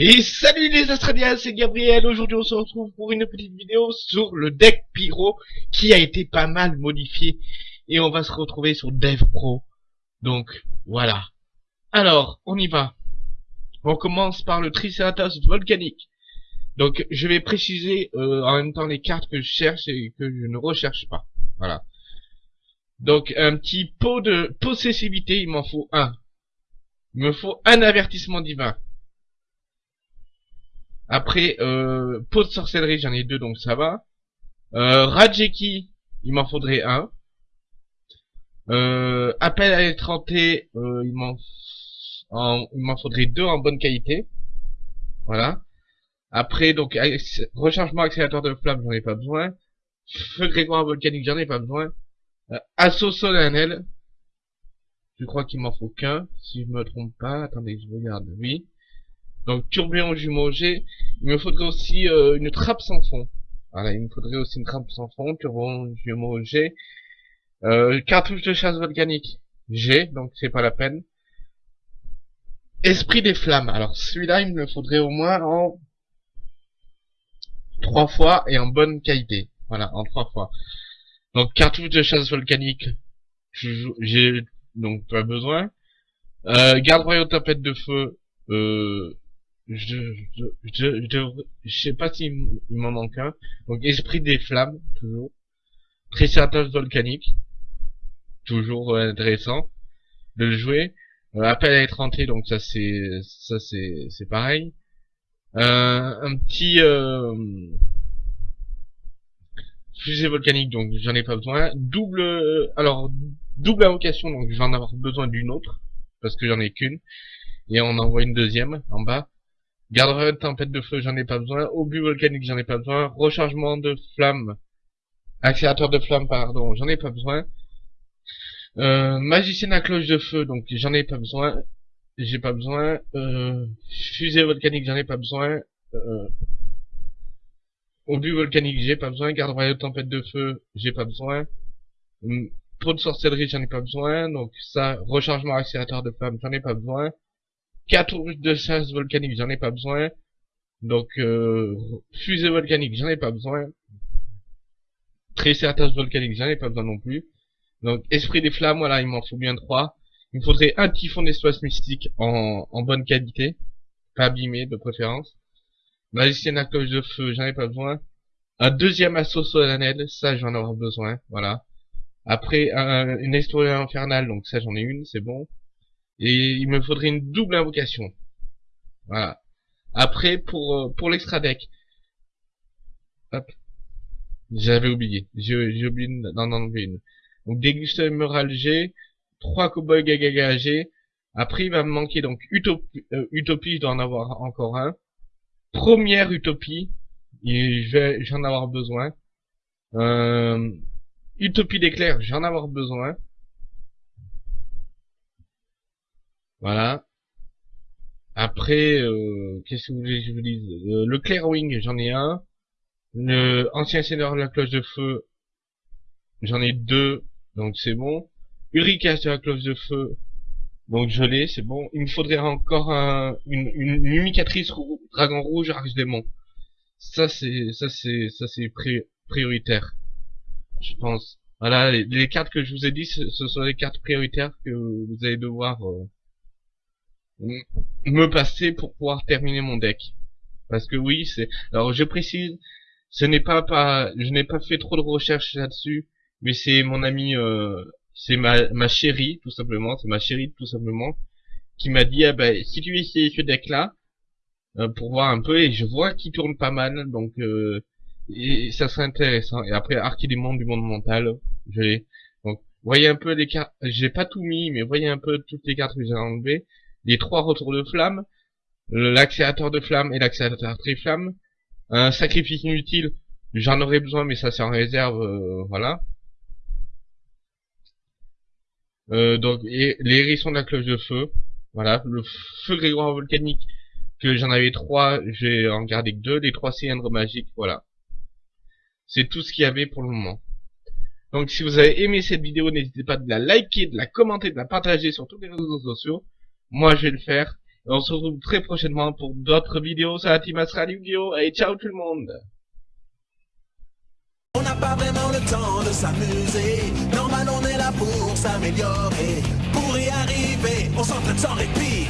Et salut les Australiens, c'est Gabriel. Aujourd'hui, on se retrouve pour une petite vidéo sur le deck Pyro qui a été pas mal modifié. Et on va se retrouver sur Dev Pro. Donc, voilà. Alors, on y va. On commence par le Triceratops volcanique. Donc, je vais préciser euh, en même temps les cartes que je cherche et que je ne recherche pas. Voilà. Donc, un petit pot de possessivité, il m'en faut un. Il me faut un avertissement divin. Après, euh, pot de sorcellerie, j'en ai deux, donc ça va. Euh, Rajeki, il m'en faudrait un. Euh, appel à l'étranté, euh, il m'en il m'en faudrait deux en bonne qualité. Voilà. Après, donc, rechargement accélérateur de flamme, j'en ai pas besoin. Feu grégoire volcanique, j'en ai pas besoin. Euh, assaut solennel. Je crois qu'il m'en faut qu'un, si je me trompe pas. Attendez, je regarde. Oui. Donc tourbillon jumeau G. Il me faudrait aussi euh, une trappe sans fond. Voilà, il me faudrait aussi une trappe sans fond, tourbillon jumeau G. Euh, cartouche de chasse volcanique G, donc c'est pas la peine. Esprit des flammes. Alors celui-là, il me faudrait au moins en trois fois et en bonne qualité. Voilà, en trois fois. Donc cartouche de chasse volcanique, j'ai donc pas besoin. Euh, garde royaume tempête de feu, euh, je, je sais pas s'il m'en manque un. Donc, esprit des flammes, toujours. Triceratops volcanique. Toujours euh, intéressant de le jouer. Euh, appel à être donc ça c'est, ça c'est, c'est pareil. Euh, un petit, euh, fusée volcanique, donc j'en ai pas besoin. Double, alors, double invocation, donc j'en avoir besoin d'une autre. Parce que j'en ai qu'une. Et on envoie une deuxième en bas. Garde tempête de feu, j'en ai pas besoin. Obus volcanique, j'en ai pas besoin. Rechargement de flamme. Accélérateur de flamme, pardon, j'en ai pas besoin. Euh, magicien à cloche de feu, donc j'en ai pas besoin. J'ai pas besoin. Euh, fusée volcanique, j'en ai pas besoin. Euh, obus volcanique, j'ai pas besoin. Garde royale tempête de feu, j'ai pas besoin. Hum, de sorcellerie, j'en ai pas besoin. Donc ça, rechargement accélérateur de flamme, j'en ai pas besoin. Cartouche de chasse volcanique, j'en ai pas besoin. Donc, euh, fusée volcanique, j'en ai pas besoin. Triceratops volcanique, j'en ai pas besoin non plus. Donc, esprit des flammes, voilà, il m'en faut bien trois. Il me faudrait un typhon d'espace mystique en, bonne qualité. Pas abîmé, de préférence. Magicienne à de feu, j'en ai pas besoin. Un deuxième assaut solennel, ça j'en aurai besoin, voilà. Après, une explosion infernale, donc ça j'en ai une, c'est bon. Et il me faudrait une double invocation. Voilà. Après, pour, euh, pour l'extra deck. Hop. J'avais oublié. J'ai oublié d'en enlever une. Donc, dégusteur G. 3 cowboys gaga G. Après, il va me manquer donc Utopie, euh, Utopie je dois en avoir encore un. Première Utopie. Je vais, j'en avoir besoin. Euh, Utopie d'éclair, j'en avoir besoin. Voilà. Après, euh, qu'est-ce que vous voulez que je vous dise? Euh, Le Clairwing, j'en ai un. Le Ancien Seigneur de la Cloche de Feu, j'en ai deux, donc c'est bon. Uricas de la Cloche de Feu, donc je l'ai, c'est bon. Il me faudrait encore un, une, une, Dragon Rouge Arche Démon. Ça c'est, ça c'est, ça c'est prioritaire, je pense. Voilà, les, cartes que je vous ai dit, ce, sont les cartes prioritaires que vous allez devoir euh, me passer pour pouvoir terminer mon deck. Parce que oui, c'est. Alors je précise, ce n'est pas pas, je n'ai pas fait trop de recherches là-dessus, mais c'est mon ami, euh, c'est ma ma chérie tout simplement, c'est ma chérie tout simplement, qui m'a dit ah ben si tu essayes ce deck-là, euh, pour voir un peu, et je vois qu'il tourne pas mal, donc euh, et ça serait intéressant. Et après mondes du monde mental, je l'ai. Donc voyez un peu les cartes, j'ai pas tout mis, mais voyez un peu toutes les cartes que j'ai enlevées les trois retours de flamme, l'accélérateur de flamme et l'accélérateur triflamme, un sacrifice inutile, j'en aurais besoin mais ça c'est en réserve, euh, voilà. Euh, donc et les hérissons de la cloche de feu. Voilà, le feu grégoire volcanique que j'en avais trois, j'ai en gardé que deux, les trois cylindres magiques, voilà. C'est tout ce qu'il y avait pour le moment. Donc si vous avez aimé cette vidéo, n'hésitez pas de la liker, de la commenter, de la partager sur tous les réseaux sociaux. Moi je vais le faire. Et on se retrouve très prochainement pour d'autres vidéos. Ça la team Astral Yu-Gi-Oh! Et ciao tout le monde temps de s'amuser. Normal, on est là pour s'améliorer. Pour y arriver, on s'entraîne sans répit.